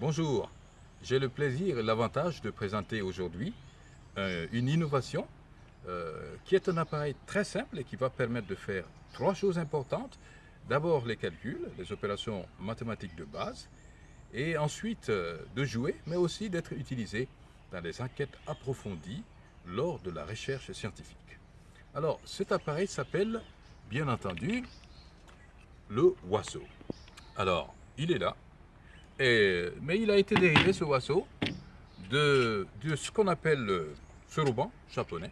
Bonjour, j'ai le plaisir et l'avantage de présenter aujourd'hui euh, une innovation euh, qui est un appareil très simple et qui va permettre de faire trois choses importantes. D'abord les calculs, les opérations mathématiques de base, et ensuite euh, de jouer, mais aussi d'être utilisé dans les enquêtes approfondies lors de la recherche scientifique. Alors cet appareil s'appelle, bien entendu, le Wasso. Alors, il est là, mais il a été dérivé, ce Wasso, de, ce qu'on appelle le Soroban japonais,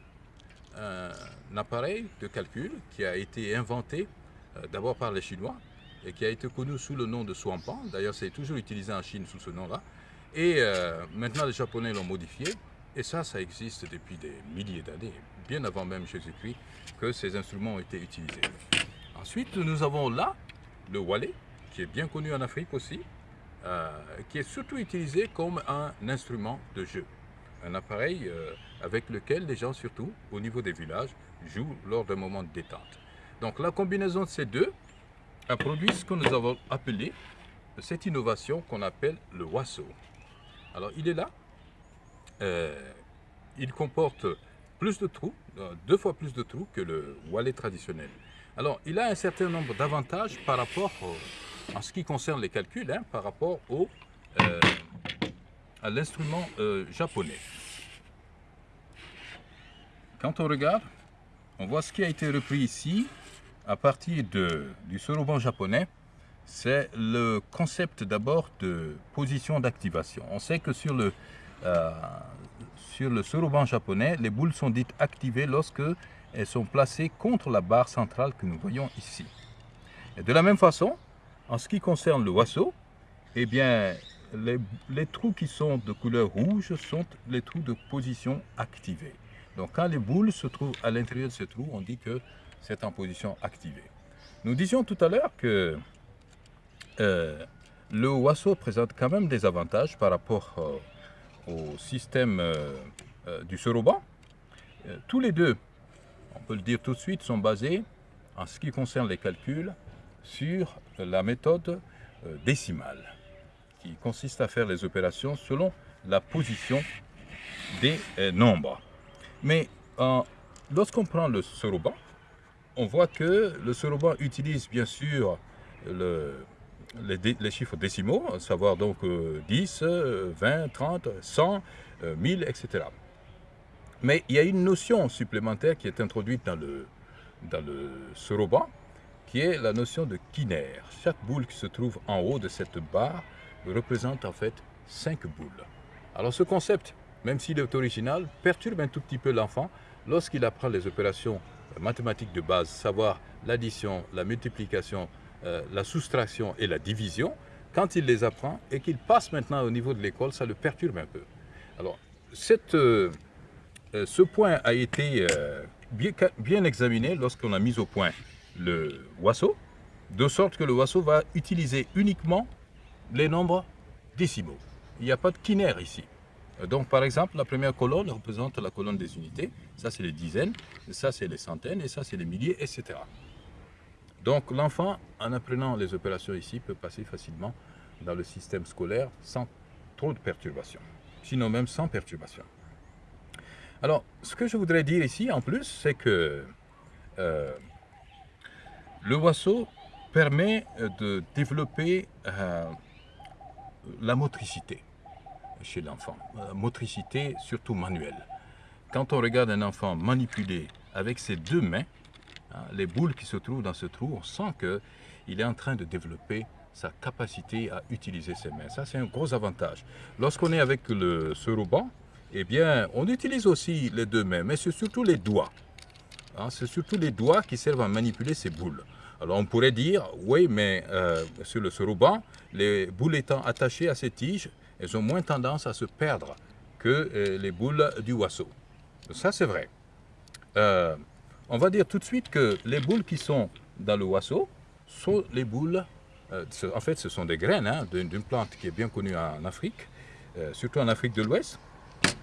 un appareil de calcul qui a été inventé euh, d'abord par les Chinois et qui a été connu sous le nom de Swampan. D'ailleurs, c'est toujours utilisé en Chine sous ce nom-là. Et euh, maintenant, les Japonais l'ont modifié. Et ça, ça existe depuis des milliers d'années, bien avant même Jésus-Christ, que ces instruments ont été utilisés. Ensuite, nous avons là le wallet, qui est bien connu en Afrique aussi, euh, qui est surtout utilisé comme un instrument de jeu. Un appareil euh, avec lequel les gens, surtout au niveau des villages, jouent lors d'un moment de détente. Donc la combinaison de ces deux a produit ce que nous avons appelé cette innovation qu'on appelle le Wasso. Alors il est là, euh, il comporte plus de trous, deux fois plus de trous que le wallet traditionnel. Alors, il a un certain nombre d'avantages par rapport, en ce qui concerne les calculs, hein, par rapport au, euh, à l'instrument euh, japonais. Quand on regarde, on voit ce qui a été repris ici, à partir du soroban japonais, c'est le concept d'abord de position d'activation. On sait que sur le, euh, sur le soroban japonais, les boules sont dites activées lorsque elles sont placées contre la barre centrale que nous voyons ici. Et de la même façon, en ce qui concerne le wasseau, eh bien, les, trous qui sont de couleur rouge sont les trous de position activée. Donc quand les boules se trouvent à l'intérieur de ce trou, on dit que c'est en position activée. Nous disions tout à l'heure que euh, le wasseau présente quand même des avantages par rapport euh, au système euh, du soroban. tous les deux on peut le dire tout de suite, sont basés, en ce qui concerne les calculs, sur la méthode euh, décimale, qui consiste à faire les opérations selon la position des euh, nombres. Mais lorsqu'on prend le soroban, on voit que le soroban utilise bien sûr les, chiffres décimaux, à savoir donc 10, 20, 30, 100, 1000, etc. Mais il y a une notion supplémentaire qui est introduite dans le, dans le soroban, qui est la notion de kinaire. Chaque boule qui se trouve en haut de cette barre représente en fait 5 boules. Alors ce concept, même s'il est original, perturbe un tout petit peu l'enfant lorsqu'il apprend les opérations mathématiques de base, savoir l'addition, la multiplication, euh, la soustraction et la division. Quand il les apprend et qu'il passe maintenant au niveau de l'école, ça le perturbe un peu. Alors, cette... Euh, euh, ce point a été euh, bien, examiné lorsqu'on a mis au point le Wasso, de sorte que le Wasso va utiliser uniquement les nombres décimaux. Il n'y a pas de quinaire ici. Donc, par exemple, la première colonne représente la colonne des unités. Ça, c'est les dizaines, ça, c'est les centaines, et ça, c'est les milliers, etc. Donc, l'enfant, en apprenant les opérations ici, peut passer facilement dans le système scolaire sans trop de perturbations. Sinon même sans perturbations. Alors, ce que je voudrais dire ici, en plus, c'est que euh, le Wasso permet euh, de développer euh, la motricité chez l'enfant, motricité surtout manuelle. Quand on regarde un enfant manipuler avec ses deux mains, hein, les boules qui se trouvent dans ce trou, on sent qu'il est en train de développer sa capacité à utiliser ses mains. Ça, c'est un gros avantage. Lorsqu'on est avec le, ce ruban, eh bien, on utilise aussi les deux mains, mais c'est surtout les doigts. Hein, c'est surtout les doigts qui servent à manipuler ces boules. Alors on pourrait dire, oui, mais euh, sur le ruban, les boules étant attachées à ces tiges, elles ont moins tendance à se perdre que euh, les boules du wasseau. Ça, c'est vrai. Euh, on va dire tout de suite que les boules qui sont dans le wasseau sont les boules, en fait, ce sont des graines hein, d'une plante qui est bien connue en Afrique, surtout en Afrique de l'Ouest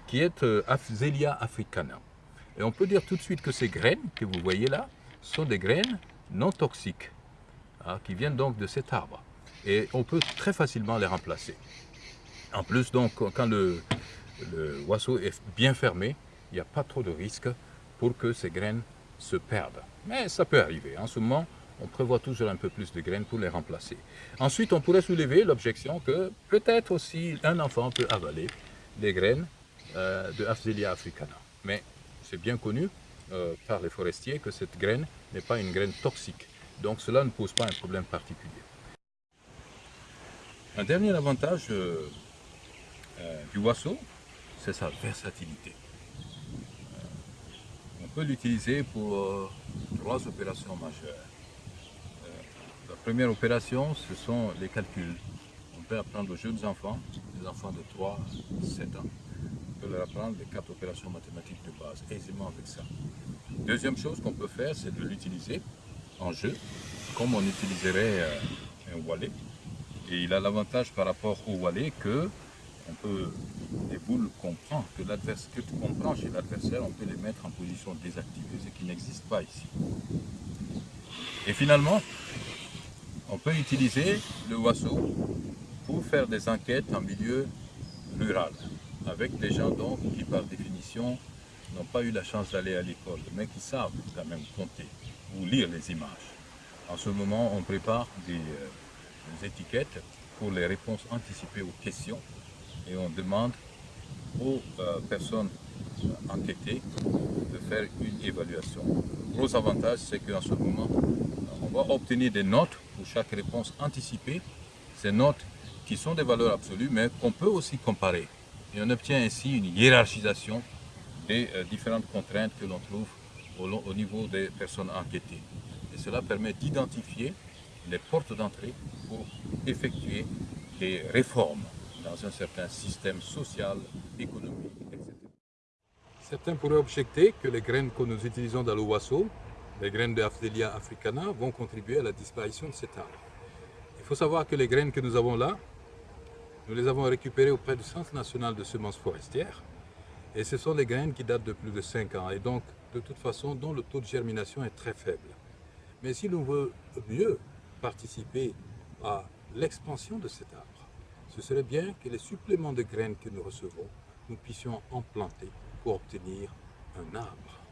qui est euh, africana. Et on peut dire tout de suite que ces graines que vous voyez là sont des graines non toxiques, hein, qui viennent donc de cet arbre. Et on peut très facilement les remplacer. En plus, donc, quand le, oiseau est bien fermé, il n'y a pas trop de risque pour que ces graines se perdent. Mais ça peut arriver. En ce moment, on prévoit toujours un peu plus de graines pour les remplacer. Ensuite, on pourrait soulever l'objection que peut-être aussi un enfant peut avaler des graines euh, de Afzelia africana. Mais c'est bien connu euh, par les forestiers que cette graine n'est pas une graine toxique. Donc cela ne pose pas un problème particulier. Un dernier avantage euh, du oiseau, c'est sa versatilité. on peut l'utiliser pour trois opérations majeures. La première opération, ce sont les calculs. On peut apprendre aux jeunes enfants, les enfants de 3, 7 ans, peut leur apprendre les quatre opérations mathématiques de base, aisément avec ça. Deuxième chose qu'on peut faire, c'est de l'utiliser en jeu, comme on utiliserait euh, un wallet. Et il a l'avantage par rapport au wallet que on peut, les boules qu'on prend, que, que qu'on prend chez l'adversaire, on peut les mettre en position désactivée, ce qui n'existe pas ici. Et finalement, on peut utiliser le oiseau pour faire des enquêtes en milieu rural, avec des gens donc qui par définition n'ont pas eu la chance d'aller à l'école, mais qui savent quand même compter ou lire les images. En ce moment, on prépare des, euh, étiquettes pour les réponses anticipées aux questions et on demande aux euh, personnes euh, enquêtées de faire une évaluation. Le gros avantage, c'est qu'en ce moment, on va obtenir des notes pour chaque réponse anticipée. Ces notes qui sont des valeurs absolues, mais qu'on peut aussi comparer. Et on obtient ainsi une hiérarchisation des euh, différentes contraintes que l'on trouve au, niveau des personnes enquêtées. Et cela permet d'identifier les portes d'entrée pour effectuer des réformes dans un certain système social, économique, etc. Certains pourraient objecter que les graines que nous utilisons dans le les graines de Afdelia africana vont contribuer à la disparition de cet arbre. Il faut savoir que les graines que nous avons là, nous les avons récupérées auprès du Centre national de semences forestières. Et ce sont des graines qui datent de plus de 5 ans et donc de toute façon dont le taux de germination est très faible. Mais si l'on veut mieux participer à l'expansion de cet arbre, ce serait bien que les suppléments de graines que nous recevons, nous puissions en planter pour obtenir un arbre.